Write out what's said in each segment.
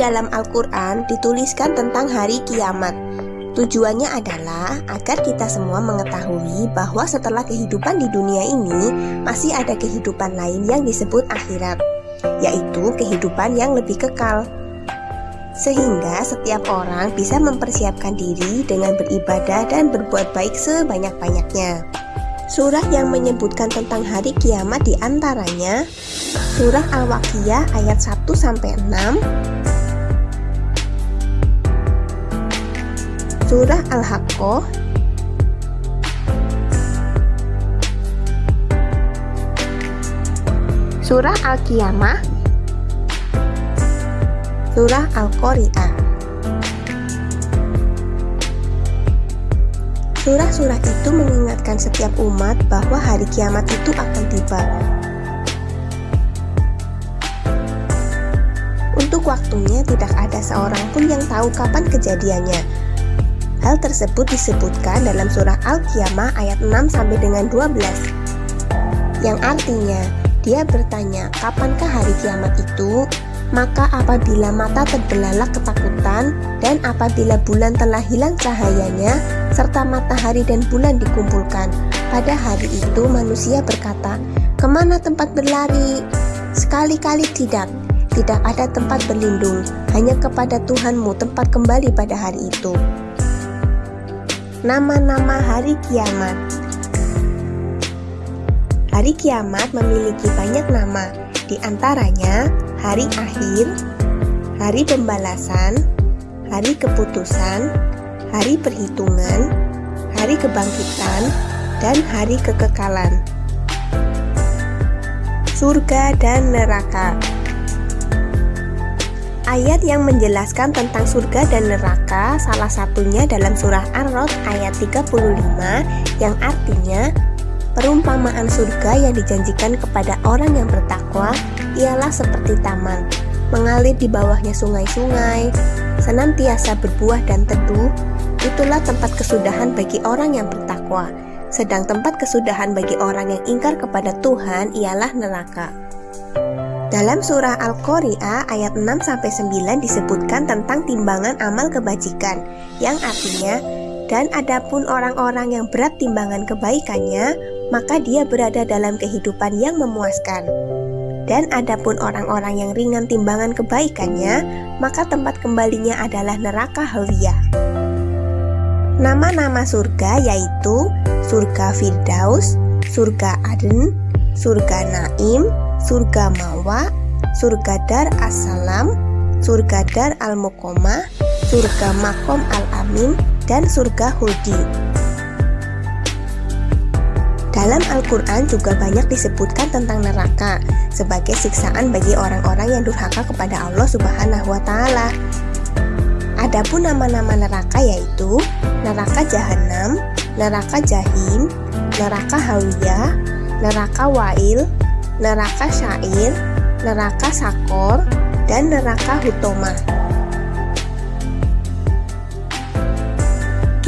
dalam Al-Quran dituliskan tentang hari kiamat. Tujuannya adalah agar kita semua mengetahui bahwa setelah kehidupan di dunia ini masih ada kehidupan lain yang disebut akhirat, yaitu kehidupan yang lebih kekal. Sehingga setiap orang bisa mempersiapkan diri dengan beribadah dan berbuat baik sebanyak-banyaknya. Surah yang menyebutkan tentang hari kiamat di antaranya Surah Al-Waqiah ayat 1 sampai 6, Surah Al-Haqqah Surah Al-Qiyamah. Surah Al-Qari'ah Surah-surah itu mengingatkan setiap umat bahwa hari kiamat itu akan tiba. Untuk waktunya tidak ada seorang pun yang tahu kapan kejadiannya, Hal tersebut disebutkan dalam surah Al-Qiyamah ayat 6 sampai dengan 12 yang artinya dia bertanya kapankah hari kiamat itu maka apabila mata terbelalak ketakutan dan apabila bulan telah hilang cahayanya serta matahari dan bulan dikumpulkan pada hari itu manusia berkata ke mana tempat berlari? Sekali-kali tidak. Tidak ada tempat berlindung. Hanya kepada Tuhanmu tempat kembali pada hari itu. Nama-nama hari kiamat. Hari kiamat memiliki banyak nama, di antaranya hari akhir, hari pembalasan, hari keputusan, hari perhitungan, hari kebangkitan, dan hari kekekalan. Surga dan neraka Ayat yang menjelaskan tentang surga dan neraka salah satunya dalam surah Ar-Rod ayat 35 yang artinya perumpamaan surga yang dijanjikan kepada orang yang bertakwa seperti taman mengalir di bawahnya sungai-sungai senantiasa berbuah dan teduh itulah tempat kesudahan bagi orang yang bertakwa. Sedang tempat kesudahan bagi orang yang ingkar kepada Tuhan ialah neraka. Dalam surah Al-Qari'ah ayat 6-9 disebutkan tentang timbangan amal kebajikan yang artinya dan adapun orang-orang yang berat timbangan kebaikannya maka dia berada dalam kehidupan yang memuaskan dan adapun orang-orang yang ringan timbangan kebaikannya maka tempat kembalinya adalah neraka hawiyah Nama-nama surga yaitu surga Firdaus, surga Aden, surga Naim, surga Mawa, surga Dar As-Salam, surga Dar Al-Muqomah, surga Makom Al-Amin, dan surga Hudi. Dalam Al-Quran juga banyak disebutkan tentang neraka sebagai siksaan bagi orang-orang yang durhaka kepada Allah Subhanahu wa Ta'ala. Adapun nama-nama neraka yaitu neraka jahanam, neraka jahim, neraka hawiyah, neraka wail, neraka syair, neraka sakor, dan neraka hutoma.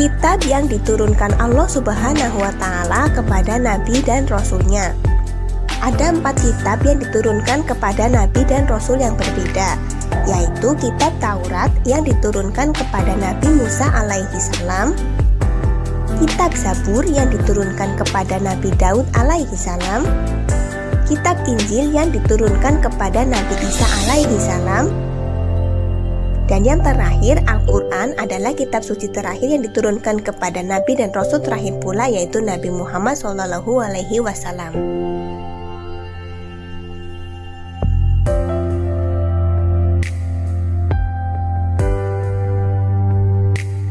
Kitab yang diturunkan Allah Subhanahu wa Ta'ala kepada Nabi dan Rasulnya. Ada empat kitab yang diturunkan kepada Nabi dan Rasul yang berbeda, yaitu kitab Taurat yang diturunkan kepada Nabi Musa alaihi salam, kitab Zabur yang diturunkan kepada Nabi Daud alaihi salam, kitab Injil yang diturunkan kepada Nabi Isa alaihi salam dan yang terakhir Al-Quran adalah kitab suci terakhir yang diturunkan kepada Nabi dan Rasul terakhir pula yaitu Nabi Muhammad SAW.